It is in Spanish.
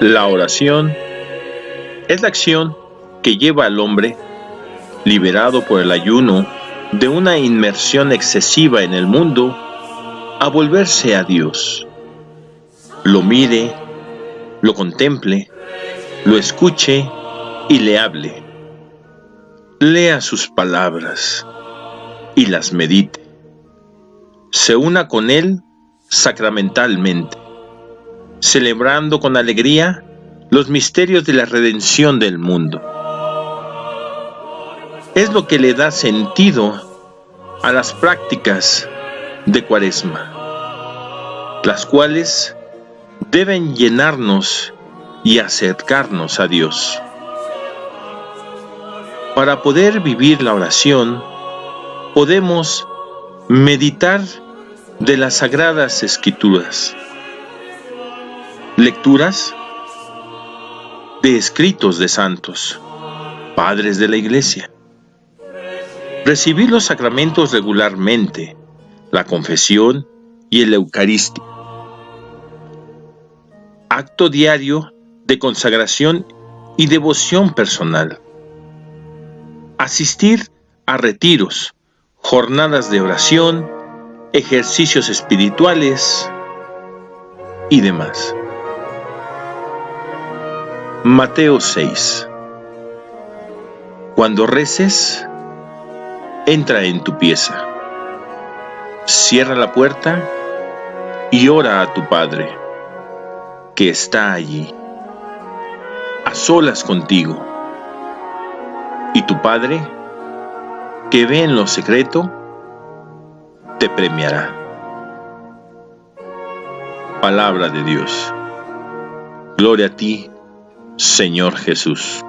La oración es la acción que lleva al hombre, liberado por el ayuno de una inmersión excesiva en el mundo, a volverse a Dios. Lo mire, lo contemple, lo escuche y le hable. Lea sus palabras y las medite. Se una con Él sacramentalmente, celebrando con alegría los misterios de la redención del mundo. Es lo que le da sentido a las prácticas de Cuaresma, las cuales deben llenarnos y acercarnos a Dios. Para poder vivir la oración, podemos meditar de las Sagradas Escrituras, lecturas de escritos de santos, padres de la Iglesia, recibir los sacramentos regularmente, la confesión y el Eucaristía, acto diario de consagración y devoción personal, asistir a retiros, jornadas de oración, ejercicios espirituales y demás. Mateo 6 Cuando reces, entra en tu pieza, cierra la puerta y ora a tu Padre, que está allí, a solas contigo. Y tu Padre, que ve en lo secreto, te premiará. Palabra de Dios. Gloria a ti, Señor Jesús.